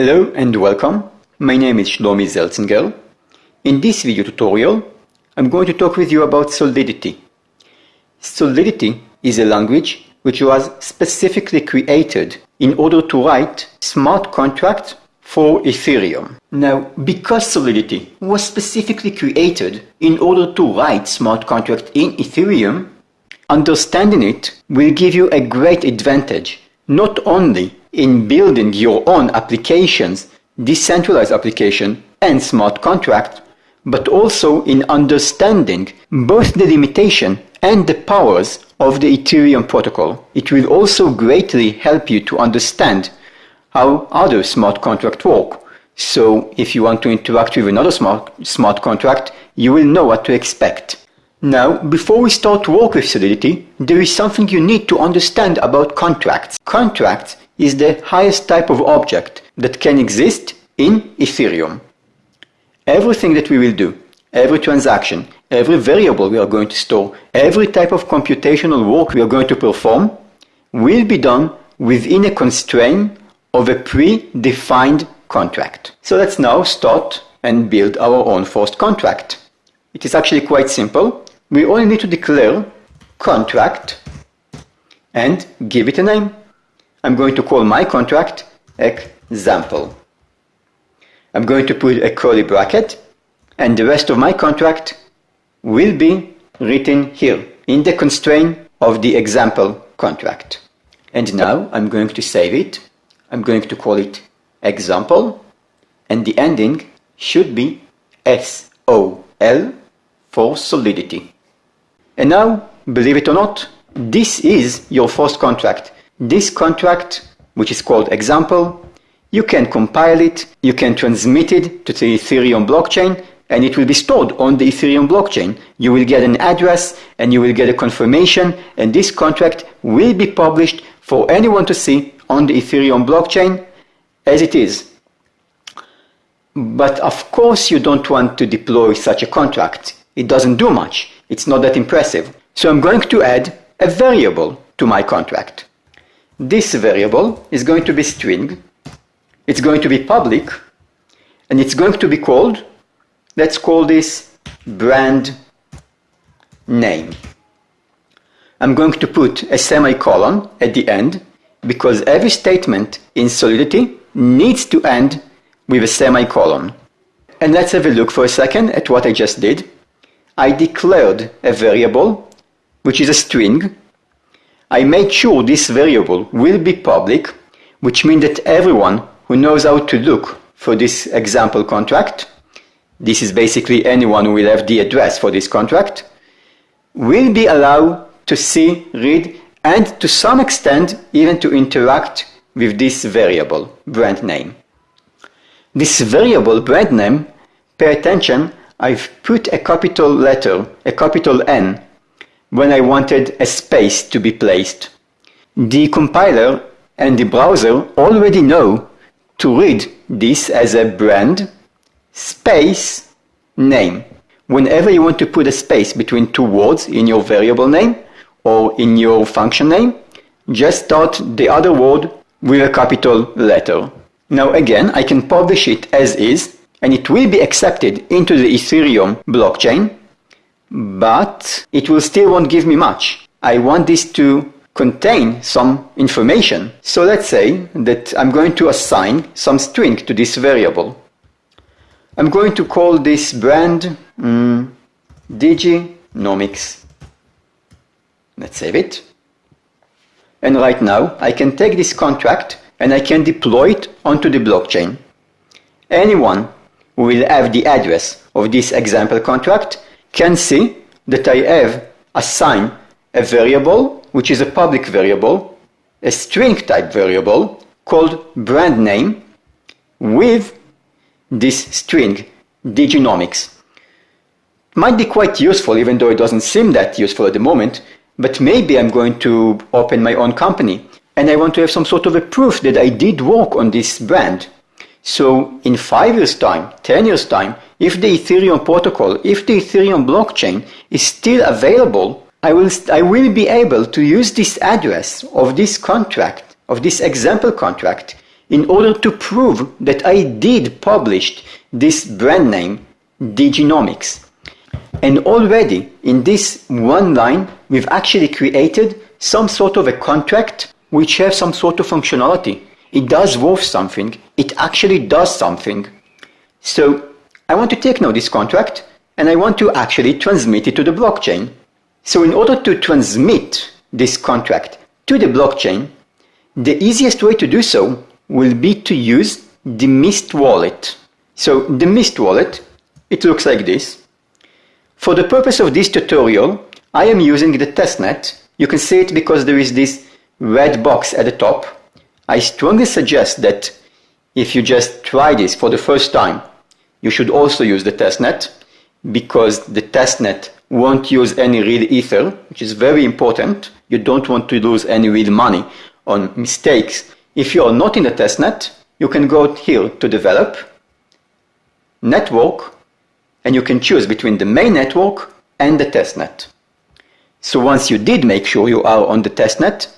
Hello and welcome. My name is Shlomi Zeltzinger. In this video tutorial, I'm going to talk with you about Solidity. Solidity is a language which was specifically created in order to write smart contracts for Ethereum. Now, because Solidity was specifically created in order to write smart contracts in Ethereum, understanding it will give you a great advantage, not only in building your own applications, decentralized application and smart contract, but also in understanding both the limitation and the powers of the Ethereum protocol. It will also greatly help you to understand how other smart contracts work. So if you want to interact with another smart, smart contract, you will know what to expect. Now, before we start to work with Solidity, there is something you need to understand about contracts. Contracts is the highest type of object that can exist in Ethereum. Everything that we will do, every transaction, every variable we are going to store, every type of computational work we are going to perform will be done within a constraint of a pre-defined contract. So let's now start and build our own first contract. It is actually quite simple. We only need to declare contract and give it a name. I'm going to call my contract example. I'm going to put a curly bracket and the rest of my contract will be written here in the constraint of the example contract. And now I'm going to save it. I'm going to call it example and the ending should be SOL for solidity. And now, believe it or not, this is your first contract. This contract, which is called example, you can compile it, you can transmit it to the Ethereum blockchain, and it will be stored on the Ethereum blockchain. You will get an address and you will get a confirmation, and this contract will be published for anyone to see on the Ethereum blockchain as it is. But of course, you don't want to deploy such a contract. It doesn't do much. It's not that impressive. So I'm going to add a variable to my contract. This variable is going to be string it's going to be public and it's going to be called, let's call this brand name. I'm going to put a semicolon at the end because every statement in Solidity needs to end with a semicolon. And let's have a look for a second at what I just did. I declared a variable, which is a string. I made sure this variable will be public, which means that everyone who knows how to look for this example contract, this is basically anyone who will have the address for this contract, will be allowed to see, read, and to some extent even to interact with this variable, brand name. This variable brand name, pay attention, I've put a capital letter, a capital N, when I wanted a space to be placed. The compiler and the browser already know to read this as a brand space name. Whenever you want to put a space between two words in your variable name or in your function name, just start the other word with a capital letter. Now again, I can publish it as is and it will be accepted into the Ethereum blockchain, but it will still won't give me much. I want this to contain some information. So let's say that I'm going to assign some string to this variable. I'm going to call this brand um, Diginomics. Let's save it. And right now I can take this contract and I can deploy it onto the blockchain. Anyone who will have the address of this example contract can see that I have assigned a variable which is a public variable, a string type variable called brand name with this string diginomics. Might be quite useful even though it doesn't seem that useful at the moment, but maybe I'm going to open my own company and I want to have some sort of a proof that I did work on this brand. So in five years time, 10 years time, if the Ethereum protocol, if the Ethereum blockchain is still available I will, I will be able to use this address of this contract, of this example contract, in order to prove that I did publish this brand name, Diginomics. And already in this one line, we've actually created some sort of a contract which has some sort of functionality. It does worth something. It actually does something. So I want to take now this contract and I want to actually transmit it to the blockchain. So in order to transmit this contract to the blockchain, the easiest way to do so will be to use the Mist wallet. So the Mist wallet, it looks like this. For the purpose of this tutorial, I am using the testnet. You can see it because there is this red box at the top. I strongly suggest that if you just try this for the first time, you should also use the testnet because the testnet won't use any real ether, which is very important. You don't want to lose any real money on mistakes. If you are not in the testnet, you can go here to develop, network, and you can choose between the main network and the testnet. So once you did make sure you are on the testnet,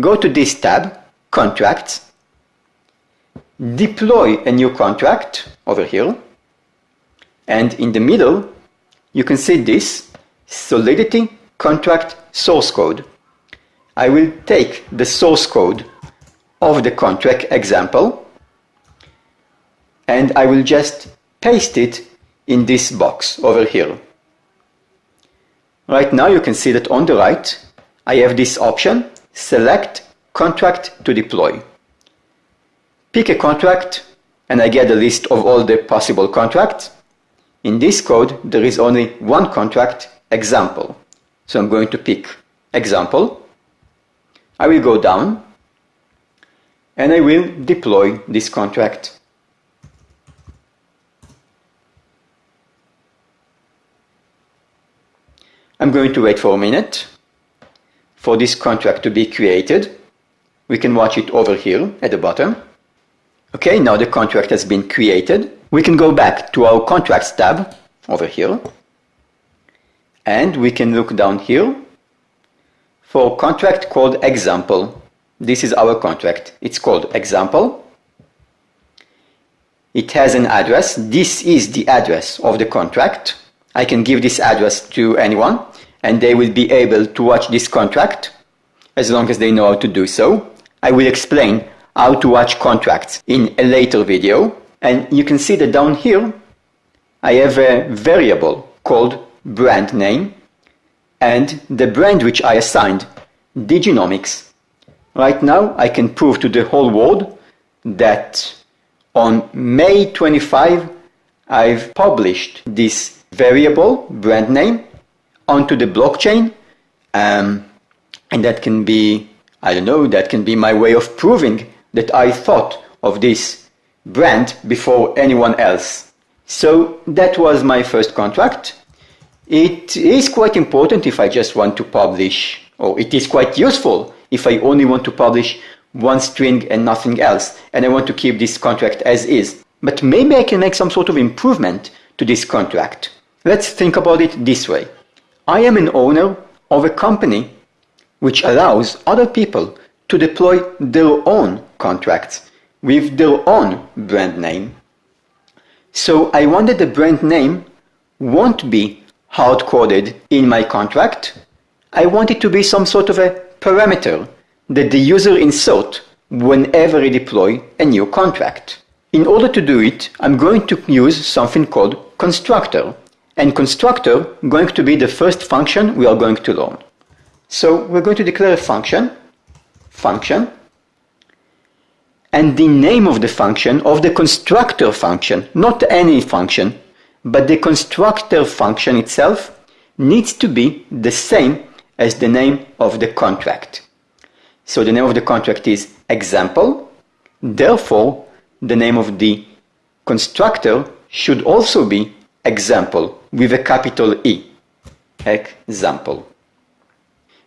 go to this tab, contracts, deploy a new contract over here, and in the middle, you can see this Solidity contract source code. I will take the source code of the contract example and I will just paste it in this box over here. Right now you can see that on the right I have this option select contract to deploy. Pick a contract and I get a list of all the possible contracts. In this code there is only one contract example. So I'm going to pick example. I will go down and I will deploy this contract. I'm going to wait for a minute for this contract to be created. We can watch it over here at the bottom. Okay, now the contract has been created. We can go back to our contracts tab over here and we can look down here for contract called example. This is our contract. It's called example. It has an address. This is the address of the contract. I can give this address to anyone and they will be able to watch this contract as long as they know how to do so. I will explain how to watch contracts in a later video. And you can see that down here I have a variable called brand name and the brand which I assigned, Diginomics. Right now I can prove to the whole world that on May 25 I've published this variable brand name onto the blockchain um, and that can be I don't know that can be my way of proving that I thought of this brand before anyone else. So that was my first contract it is quite important if I just want to publish, or it is quite useful if I only want to publish one string and nothing else, and I want to keep this contract as is. But maybe I can make some sort of improvement to this contract. Let's think about it this way. I am an owner of a company which allows other people to deploy their own contracts with their own brand name. So I wanted the brand name won't be hard-coded in my contract, I want it to be some sort of a parameter that the user insert whenever I deploy a new contract. In order to do it, I'm going to use something called constructor. And constructor going to be the first function we are going to learn. So we're going to declare a function, function, and the name of the function, of the constructor function, not any function, but the constructor function itself needs to be the same as the name of the contract. So the name of the contract is example, therefore the name of the constructor should also be example with a capital E, example.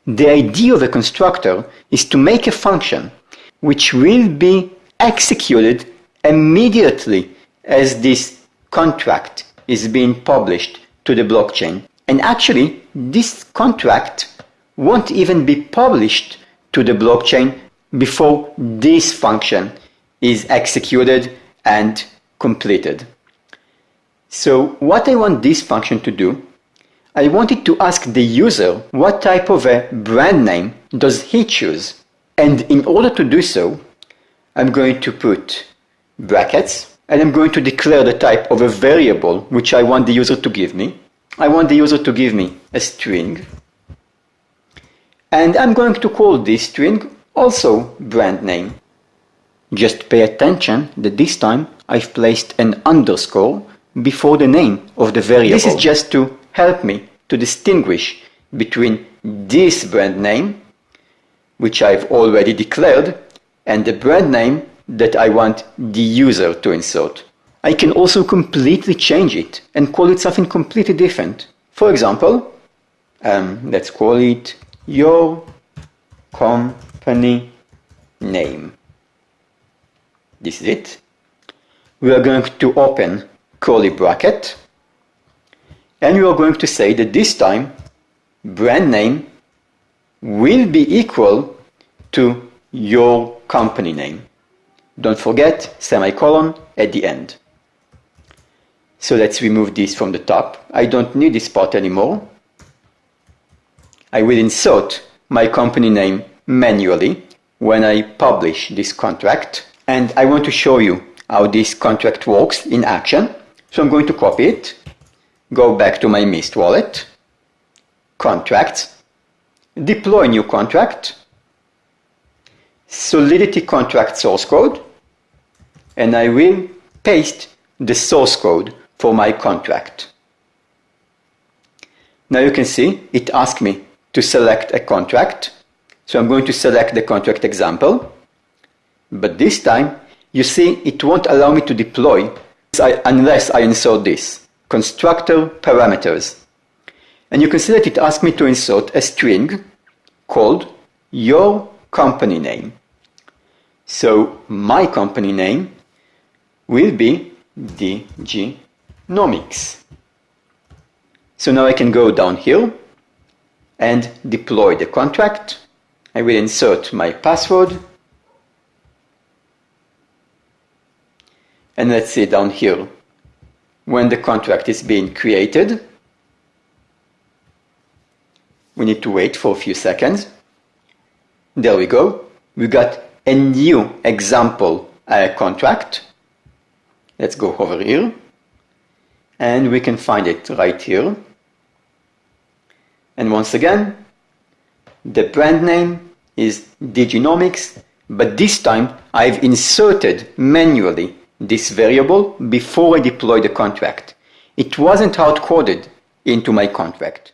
The idea of a constructor is to make a function which will be executed immediately as this contract is being published to the blockchain. And actually, this contract won't even be published to the blockchain before this function is executed and completed. So what I want this function to do, I wanted to ask the user what type of a brand name does he choose. And in order to do so, I'm going to put brackets and I'm going to declare the type of a variable which I want the user to give me. I want the user to give me a string and I'm going to call this string also brand name. Just pay attention that this time I've placed an underscore before the name of the variable. This is just to help me to distinguish between this brand name, which I've already declared, and the brand name that I want the user to insert. I can also completely change it and call it something completely different. For example, um, let's call it your company name. This is it. We are going to open curly bracket and we are going to say that this time brand name will be equal to your company name. Don't forget semicolon at the end. So let's remove this from the top. I don't need this part anymore. I will insert my company name manually when I publish this contract. And I want to show you how this contract works in action. So I'm going to copy it, go back to my Mist wallet, contracts, deploy new contract, Solidity contract source code, and I will paste the source code for my contract. Now you can see it asks me to select a contract. So I'm going to select the contract example. But this time, you see, it won't allow me to deploy unless I insert this, constructor parameters. And you can see that it asks me to insert a string called your company name. So my company name will be Diginomics. So now I can go down here and deploy the contract. I will insert my password. And let's see down here when the contract is being created. We need to wait for a few seconds. There we go. We got a new example uh, contract. Let's go over here. And we can find it right here. And once again, the brand name is Diginomics, but this time I've inserted manually this variable before I deploy the contract. It wasn't hard-coded into my contract.